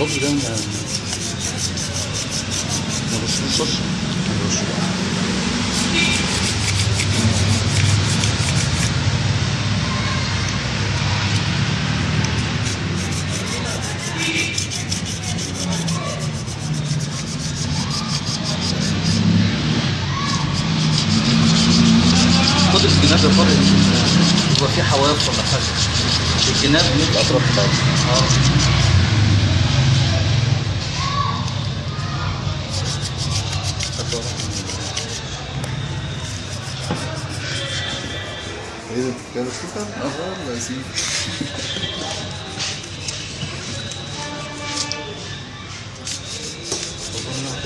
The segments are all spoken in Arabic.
الصوص ده ما ما. خد الجناب فرق يبقى حواف ولا حاجة الجناب Beleza, ficando super falando assim.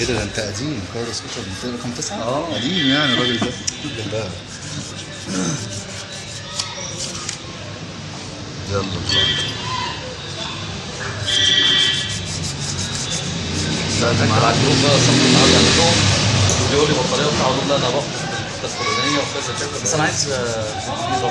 애들한테 아직 그걸 스쿠터 문제를 검토사 아니 미안 그러고 있어 된다 자, 자, 라디오가 선물 나오지 않고, 요리 먹거나 다운로드 나와. das Kolonien auf Fässer Das ist ein einziger Wieso.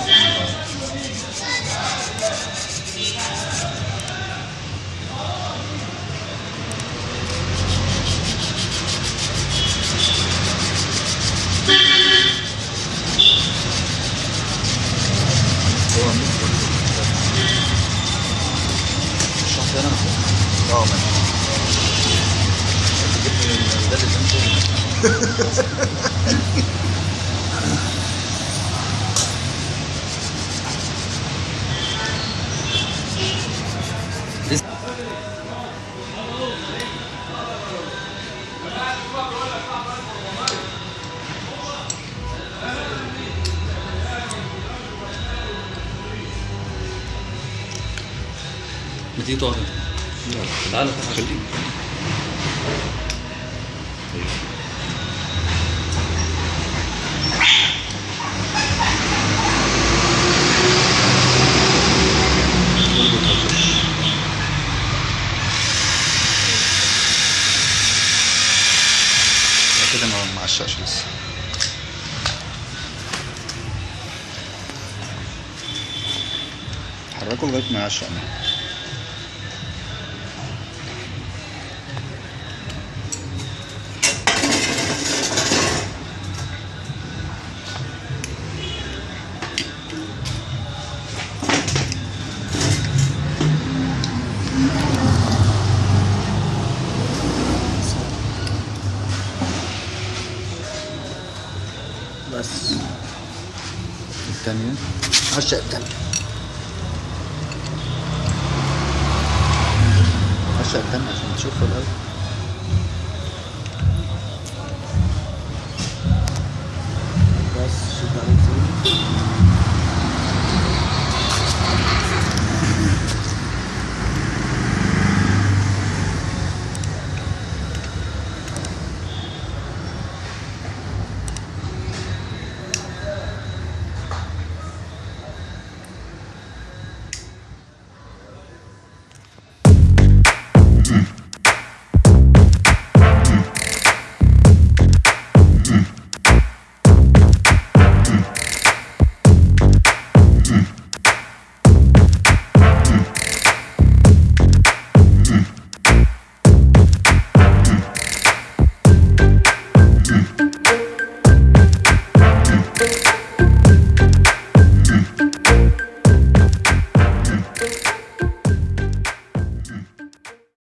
Oh man. ما تيجي تقعد. تعالى خليك كده ما ما عشقش لسه حركه لغايه ما يعشق معاه. بس. الثانية عشق التاني عشق الثانية عشان تشوفها الأول.